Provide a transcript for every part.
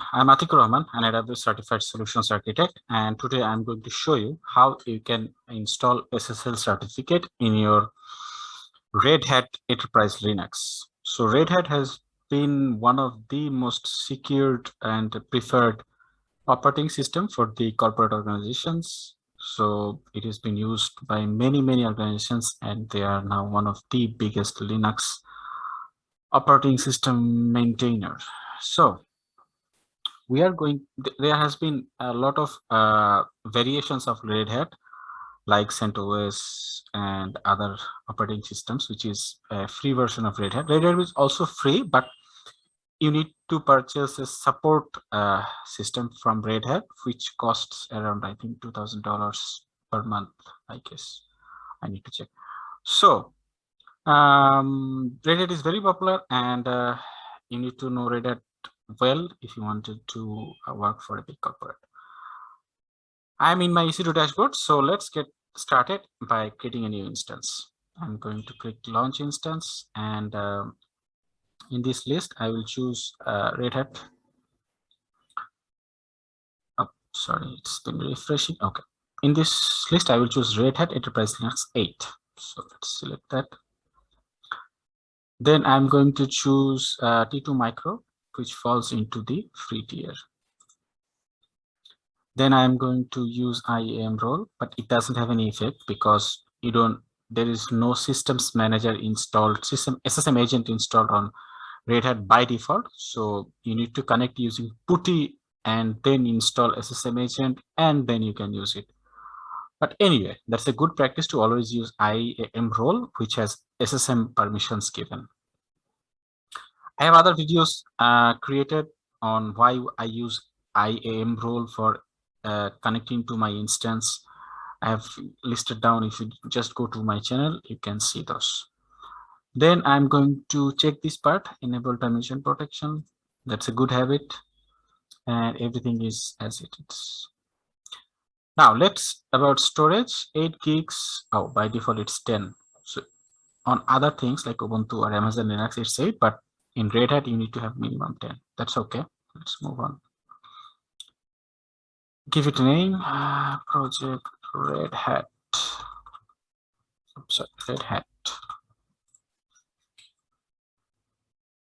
I'm Atikur Rahman, an AWS Certified Solutions Architect, and today I'm going to show you how you can install SSL certificate in your Red Hat Enterprise Linux. So Red Hat has been one of the most secured and preferred operating system for the corporate organizations. So it has been used by many, many organizations, and they are now one of the biggest Linux operating system maintainers. So we are going there has been a lot of uh, variations of red hat like CentOS and other operating systems which is a free version of red hat. Red hat is also free but you need to purchase a support uh, system from red hat which costs around i think two thousand dollars per month i guess. I need to check. So um red hat is very popular and uh, you need to know red hat well if you wanted to uh, work for a big corporate. I'm in my EC2 dashboard, so let's get started by creating a new instance. I'm going to click launch instance and um, in this list, I will choose uh, Red Hat. Oh, sorry, it's been refreshing. Okay. In this list, I will choose Red Hat Enterprise Linux 8. So let's select that. Then I'm going to choose uh, T2 Micro which falls into the free tier. Then I'm going to use IAM role, but it doesn't have any effect because you don't, there is no systems manager installed, system SSM agent installed on Red Hat by default. So you need to connect using PuTTY and then install SSM agent and then you can use it. But anyway, that's a good practice to always use IAM role, which has SSM permissions given. I have other videos uh, created on why I use IAM role for uh, connecting to my instance. I have listed down. If you just go to my channel, you can see those. Then I'm going to check this part, enable permission protection. That's a good habit. And everything is as it is. Now let's about storage, 8 gigs. Oh, by default it's 10. So on other things like Ubuntu or Amazon Linux, it's 8, but in red hat you need to have minimum 10 that's okay. Let's move on. Give it a name. Uh, project red hat. Sorry, red hat.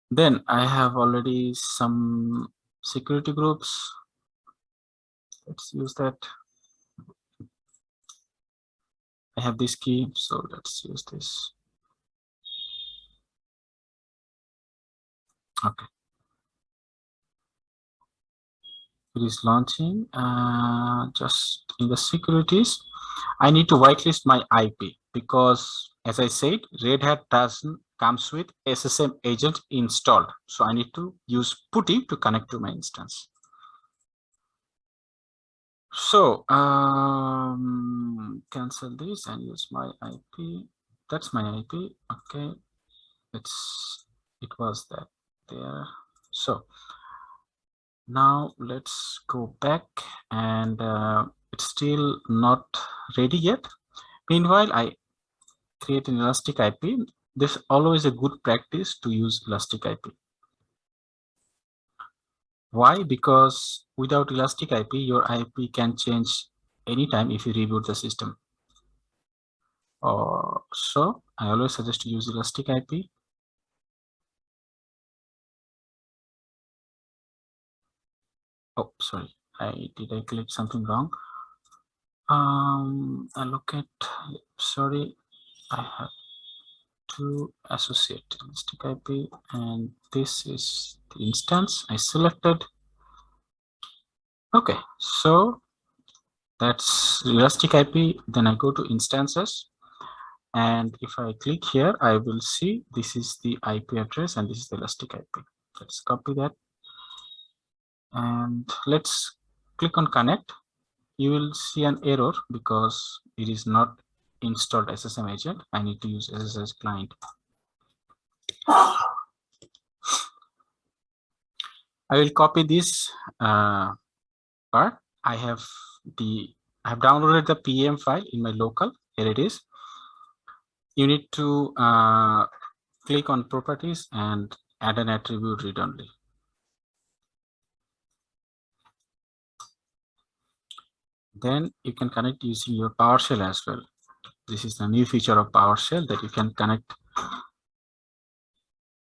Then i have already some security groups. Let's use that. I have this key so let's use this okay. It is launching uh, just in the securities. I need to whitelist my ip because as i said red hat doesn't comes with ssm agent installed. So i need to use putty to connect to my instance. So um cancel this and use my ip that's my ip okay. It's it was that there. So now let's go back and uh, it's still not ready yet. Meanwhile i create an elastic ip this always a good practice to use elastic ip why? Because without elastic ip your ip can change anytime if you reboot the system. Uh, so i always suggest to use elastic ip oh sorry. I did i click something wrong? Um i look at sorry i have to associate elastic ip and this is the instance i selected. Okay so that's elastic ip then i go to instances and if i click here i will see this is the ip address and this is the elastic ip let's copy that and let's click on connect you will see an error because it is not installed SSM agent. I need to use SSH client. I will copy this uh, part. I have the I have downloaded the PEM file in my local. Here it is. You need to uh, click on properties and add an attribute read only. Then you can connect using your PowerShell as well. This is the new feature of PowerShell that you can connect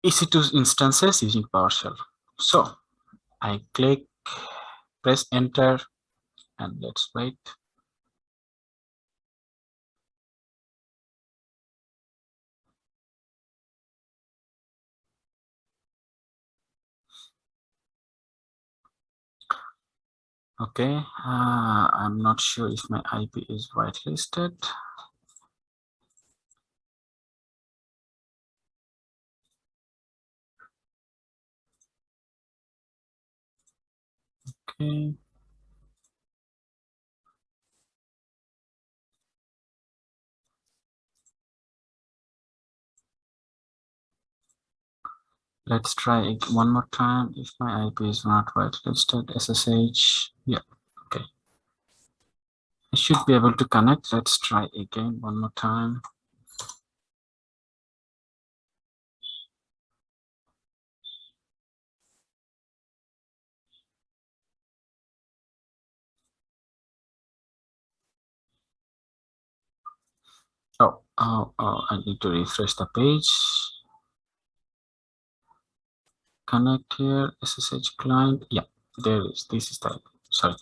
EC2 instances using PowerShell. So I click, press enter, and let's wait. Okay, uh, I'm not sure if my IP is whitelisted. Okay. Let's try it one more time. If my IP is not right, let's whitelisted, SSH. Yeah, okay. I should be able to connect. Let's try again one more time. Oh, oh, oh, I need to refresh the page. Connect here, SSH client. Yeah, there is. This is the sorry.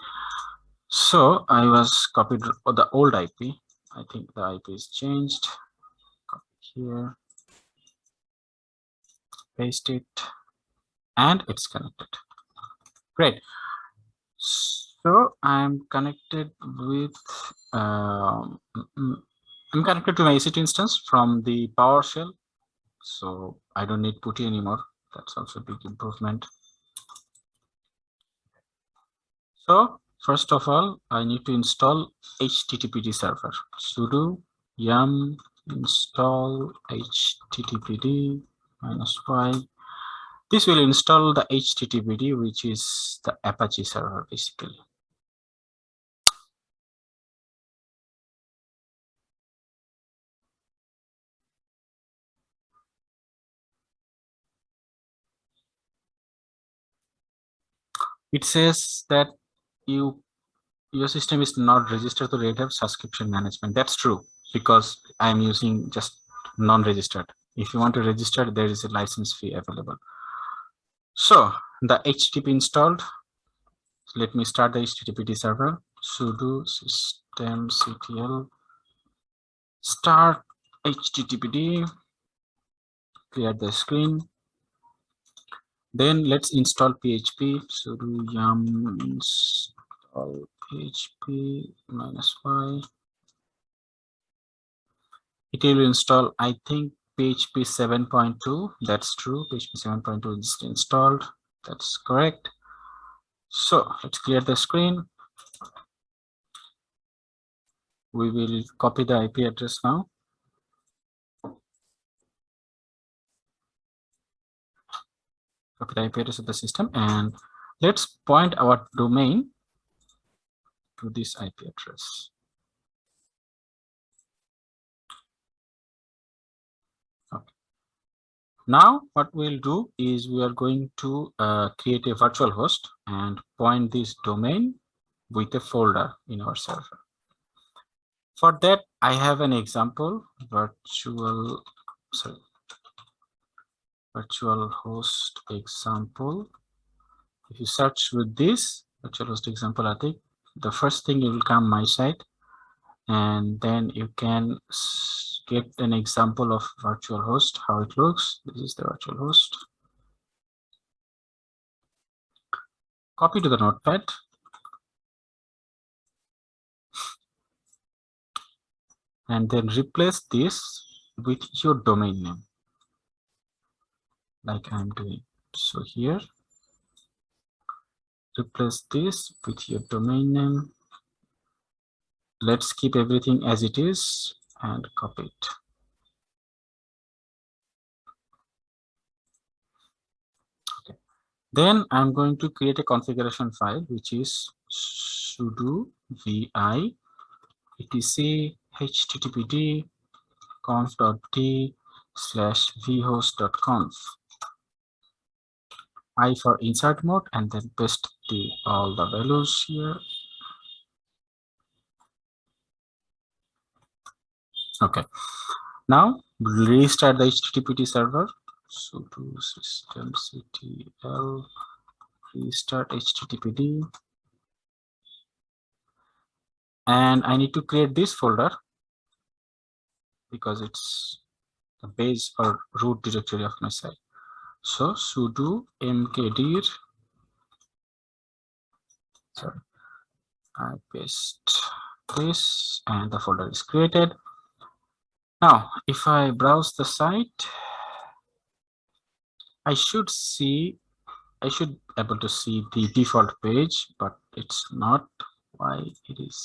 So I was copied the old IP. I think the IP is changed. Copy here, paste it, and it's connected. Great. So I'm connected with um, mm, mm, I'm connected to my EC2 instance from the PowerShell, so I don't need PuTTY anymore. That's also a big improvement. So first of all, I need to install HTTPD server. sudo yum install HTTPD minus y. This will install the HTTPD, which is the Apache server basically. It says that you your system is not registered to Red Hat subscription management. That's true because I'm using just non-registered. If you want to register, there is a license fee available. So the HTTP installed. Let me start the HTTPD server. sudo systemctl start HTTPD. Clear the screen. Then let's install PHP. sudo yum install PHP minus y. It will install, I think, PHP 7.2. That's true. PHP 7.2 is installed. That's correct. So let's clear the screen. We will copy the IP address now. Copy the IP address of the system and let's point our domain to this IP address. Okay. Now what we'll do is we are going to uh, create a virtual host and point this domain with a folder in our server. For that, I have an example virtual, sorry, virtual host example. If you search with this virtual host example, I think the first thing you will come my site and then you can get an example of virtual host, how it looks. This is the virtual host. Copy to the notepad. And then replace this with your domain name like I'm doing. So here, replace this with your domain name. Let's keep everything as it is and copy it. Okay. Then I'm going to create a configuration file, which is sudo vi etc httpd conf.d slash vhost.conf I for insert mode and then paste the all the values here. Okay. Now restart the HTTPD server. So to systemctl restart HTTPD. And I need to create this folder because it's the base or root directory of my site. So sudo mkdir sorry I paste this and the folder is created. Now, if I browse the site, I should see, I should able to see the default page, but it's not why it is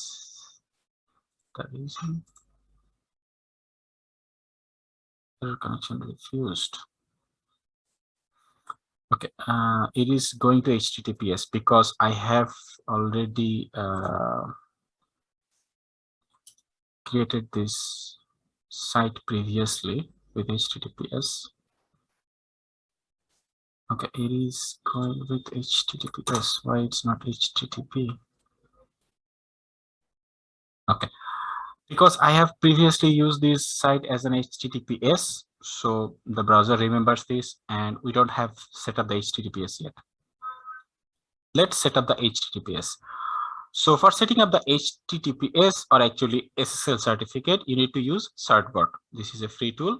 the reason. Connection refused. Okay, uh, it is going to HTTPS because I have already uh, created this site previously with HTTPS. Okay, it is going with HTTPS. Why it's not HTTP? Okay, because I have previously used this site as an HTTPS, so the browser remembers this and we don't have set up the HTTPS yet. Let's set up the HTTPS. So for setting up the HTTPS or actually SSL certificate, you need to use certbot. This is a free tool.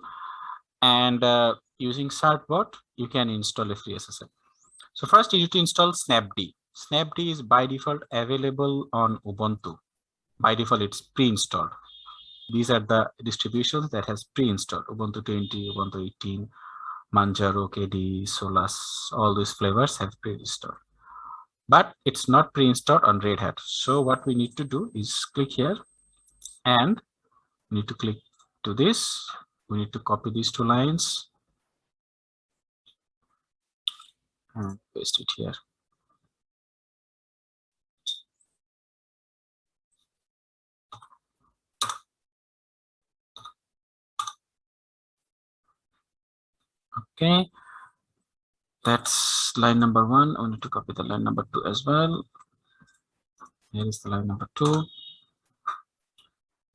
And uh, using certbot, you can install a free SSL. So first you need to install Snapd. Snapd is by default available on Ubuntu. By default, it's pre-installed. These are the distributions that has pre-installed Ubuntu 20, Ubuntu 18, Manjaro, KDE, Solus, all these flavors have pre-installed but it's not pre-installed on Red Hat. So what we need to do is click here and need to click to this. We need to copy these two lines and paste it here. Okay, that's line number one. I need to copy the line number two as well. Here is the line number two.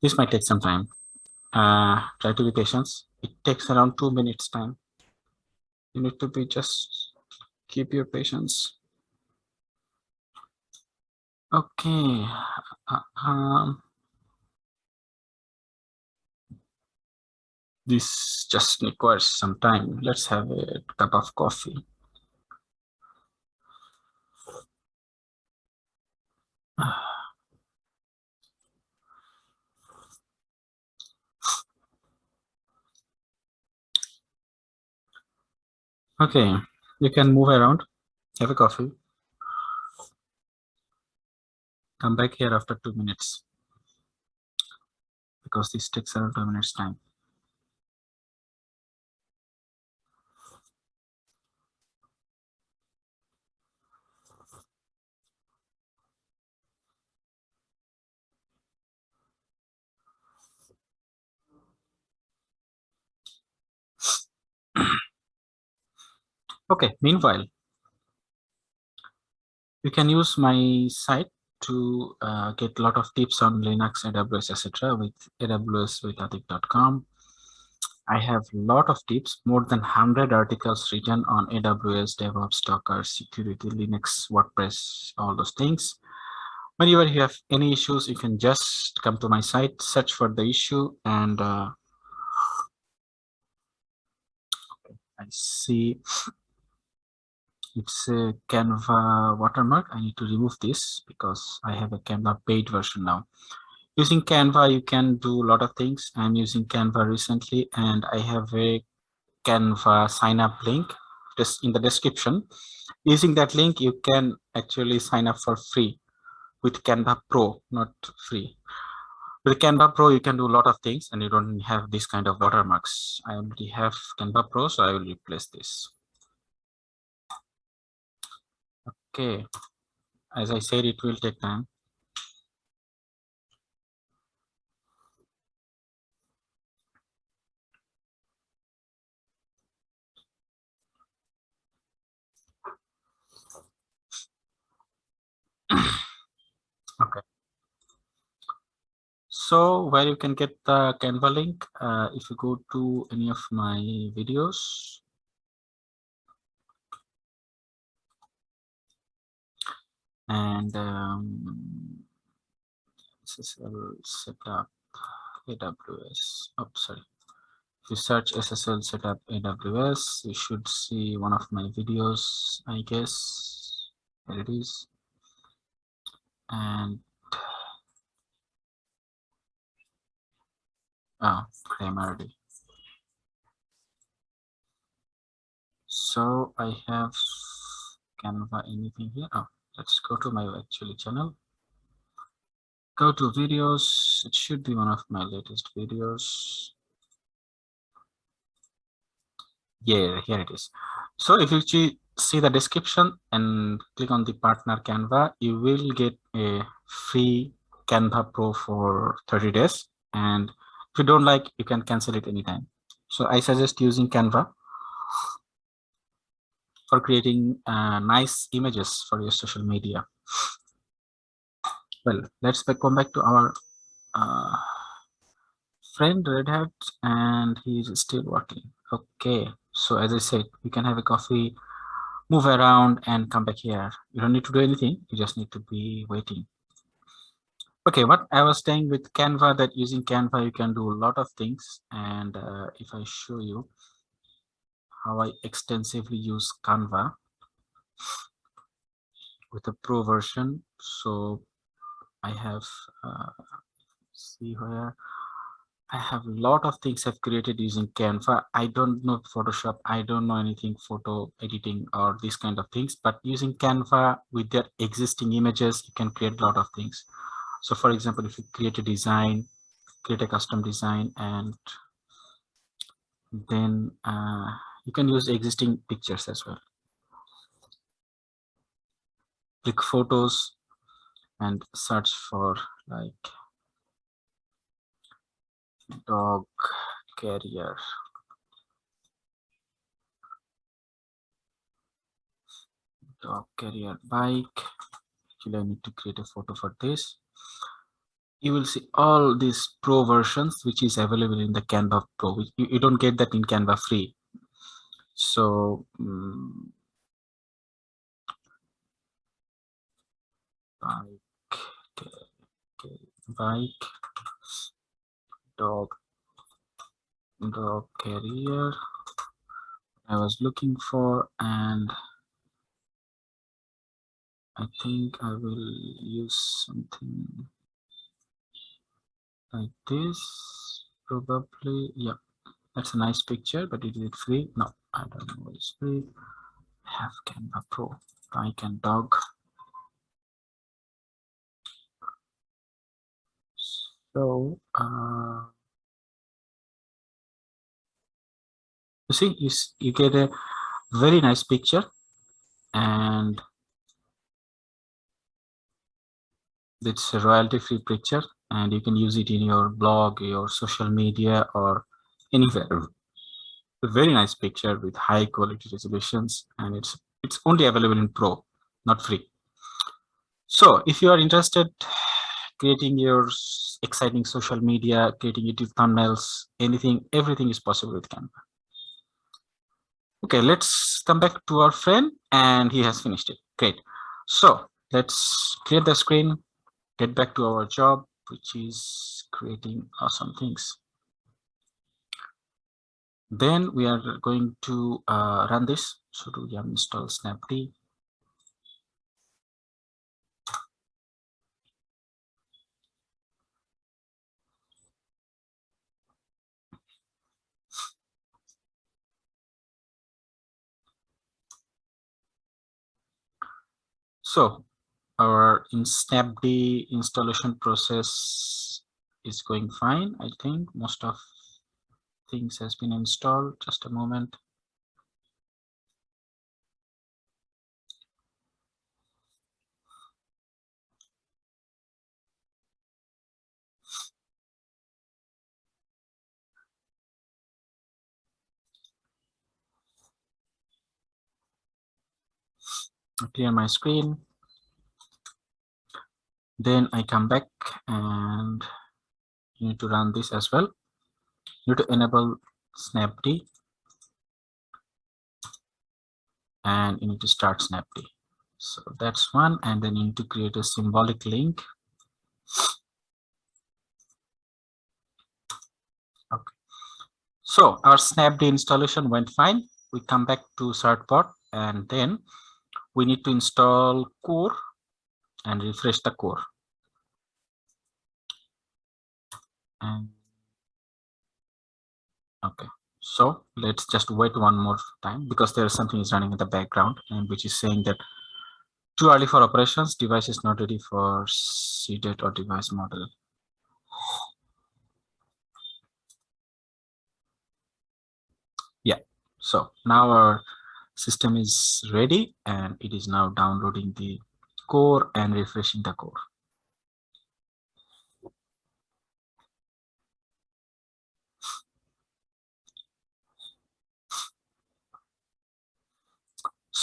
This might take some time. Uh, try to be patient. It takes around two minutes time. You need to be just keep your patience. Okay. Uh, um, this just requires some time. Let's have a cup of coffee. Okay, you can move around, have a coffee. Come back here after two minutes because this takes around two minutes time. Okay, meanwhile, you can use my site to uh, get a lot of tips on Linux, AWS, etc. with AWS with. I have a lot of tips, more than 100 articles written on AWS, DevOps, Docker, security, Linux, WordPress, all those things. Whenever you have any issues, you can just come to my site, search for the issue, and uh, I see it's a Canva watermark. I need to remove this because I have a Canva paid version now. Using Canva, you can do a lot of things. I'm using Canva recently and I have a Canva sign up link just in the description. Using that link, you can actually sign up for free with Canva Pro, not free. With Canva Pro, you can do a lot of things and you don't have this kind of watermarks. I already have Canva Pro, so I will replace this. Okay, as I said, it will take time. okay So where you can get the Canva link, uh, if you go to any of my videos, and um, SSL setup AWS. Oh, sorry. If you search SSL setup AWS, you should see one of my videos, I guess. There it is. And oh, Grammarly. So I have Canva anything here. Oh, let's go to my actually channel. Go to videos. It should be one of my latest videos. yeah here it is so if you see the description and click on the partner canva you will get a free canva pro for 30 days and if you don't like you can cancel it anytime so i suggest using canva for creating uh, nice images for your social media well let's back, come back to our uh, friend red hat and he's still working okay so as I said, you can have a coffee, move around and come back here. You don't need to do anything. You just need to be waiting. Okay, what I was saying with Canva that using Canva, you can do a lot of things. And uh, if I show you how I extensively use Canva with a pro version. So I have, uh, see where I have a lot of things I've created using Canva. I don't know Photoshop. I don't know anything photo editing or these kind of things, but using Canva with their existing images, you can create a lot of things. So for example, if you create a design, create a custom design, and then uh, you can use existing pictures as well. Click photos and search for like dog carrier. Dog carrier bike. Actually i need to create a photo for this. You will see all these pro versions which is available in the canva pro. You, you don't get that in canva free so um, bike bike dog dog carrier. I was looking for and I think I will use something like this probably yeah that's a nice picture but is it free no I don't know it's free have Canva Pro I can dog So uh, you see, you, you get a very nice picture and it's a royalty free picture and you can use it in your blog, your social media or anywhere. A very nice picture with high quality resolutions and it's it's only available in pro, not free. So if you are interested creating your exciting social media, creating YouTube thumbnails, anything, everything is possible with Canva. Okay, let's come back to our friend and he has finished it. Great. So let's clear the screen, get back to our job, which is creating awesome things. Then we are going to uh, run this. So do yum install snapd So our in snapd installation process is going fine. I think most of things has been installed. Just a moment. clear my screen. Then I come back and need to run this as well you need to enable snapd. And you need to start snapd. So that's one. And then you need to create a symbolic link. Okay. So our snapd installation went fine. We come back to certbot and then we need to install core and refresh the core. And okay. So let's just wait one more time because there is something is running in the background and which is saying that too early for operations device is not ready for seeded or device model. Yeah. So now our system is ready and it is now downloading the core and refreshing the core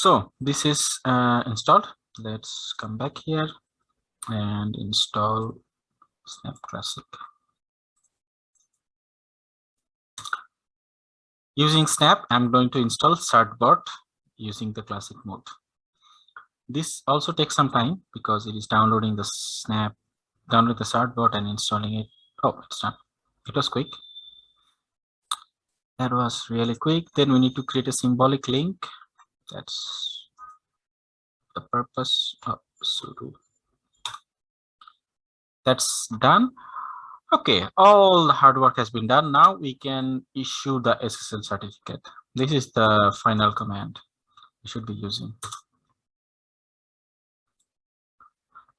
so this is uh, installed. Let's come back here and install snap classic. Using snap i'm going to install certbot using the classic mode. This also takes some time because it is downloading the snap download the certbot and installing it. Oh it's not it was quick. That was really quick. Then we need to create a symbolic link that's the purpose of sudo. That's done. Okay all the hard work has been done. Now we can issue the ssl certificate. This is the final command we should be using.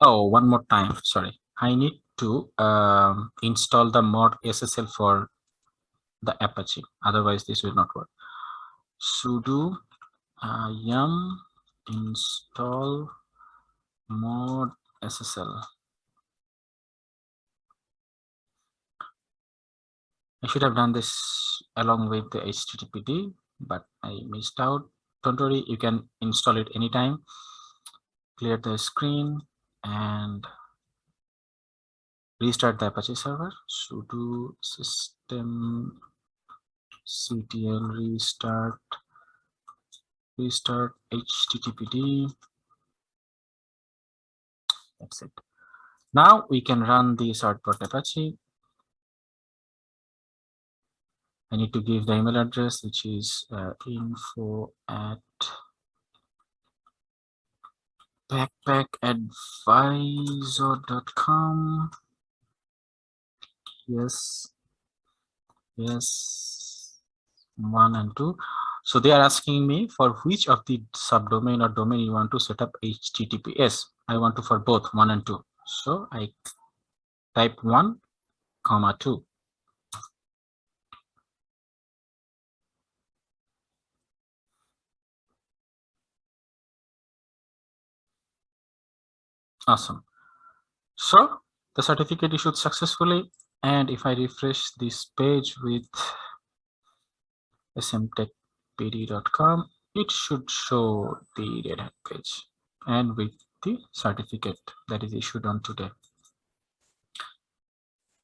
Oh one more time sorry. I need to um, install the mod ssl for the apache. Otherwise this will not work. Sudo uh, yum install mod SSL. I should have done this along with the HTTPD, but I missed out. Don't worry, you can install it anytime. Clear the screen and restart the Apache server. sudo system ctl restart restart httpd that's it. Now we can run the certbot apache. I need to give the email address which is uh, info at backpackadvisor.com yes. Yes. One and two so they are asking me for which of the subdomain or domain you want to set up HTTPS. I want to for both one and two. So I type one comma two. Awesome. So the certificate issued successfully. And if I refresh this page with smtech pd.com, it should show the Red Hat page and with the certificate that is issued on today.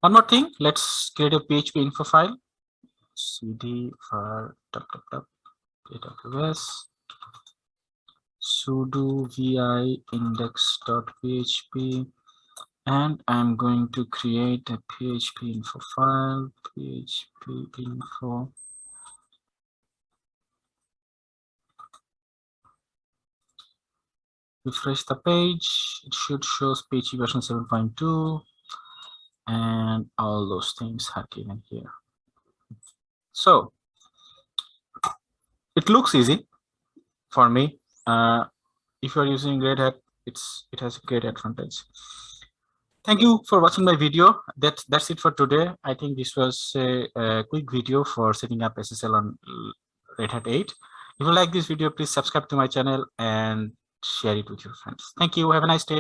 One more thing, let's create a PHP info file. cd for AWS sudo vi index.php and I'm going to create a PHP info file, PHP info refresh the page. It should show PHP version 7.2 and all those things are given here. So it looks easy for me. Uh, if you're using red hat it's it has a great advantage. Thank you for watching my video. That that's it for today. I think this was a, a quick video for setting up ssl on red hat 8 if you like this video please subscribe to my channel and share it with your friends. Thank you. Have a nice day.